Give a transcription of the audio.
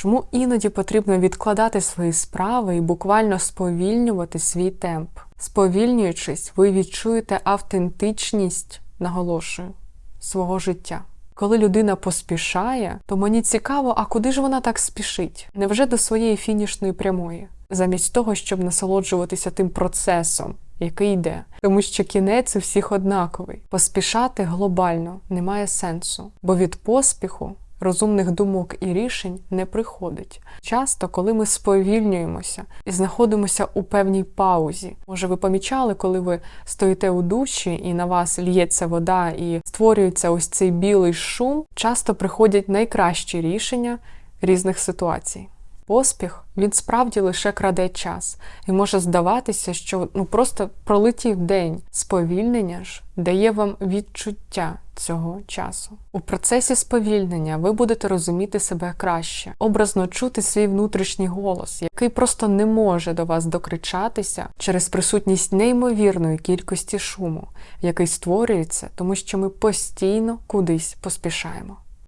Чому іноді потрібно відкладати свої справи і буквально сповільнювати свій темп? Сповільнюючись, ви відчуєте автентичність, наголошую, свого життя. Коли людина поспішає, то мені цікаво, а куди ж вона так спішить? Невже до своєї фінішної прямої? Замість того, щоб насолоджуватися тим процесом, який йде, тому що кінець у всіх однаковий. Поспішати глобально немає сенсу, бо від поспіху розумних думок і рішень не приходить. Часто, коли ми сповільнюємося і знаходимося у певній паузі, може, ви помічали, коли ви стоїте у душі і на вас лється вода і створюється ось цей білий шум, часто приходять найкращі рішення різних ситуацій. Поспіх він справді лише краде час, і може здаватися, що ну просто пролетів день. Сповільнення ж дає вам відчуття цього часу. У процесі сповільнення ви будете розуміти себе краще, образно чути свій внутрішній голос, який просто не може до вас докричатися через присутність неймовірної кількості шуму, який створюється, тому що ми постійно кудись поспішаємо.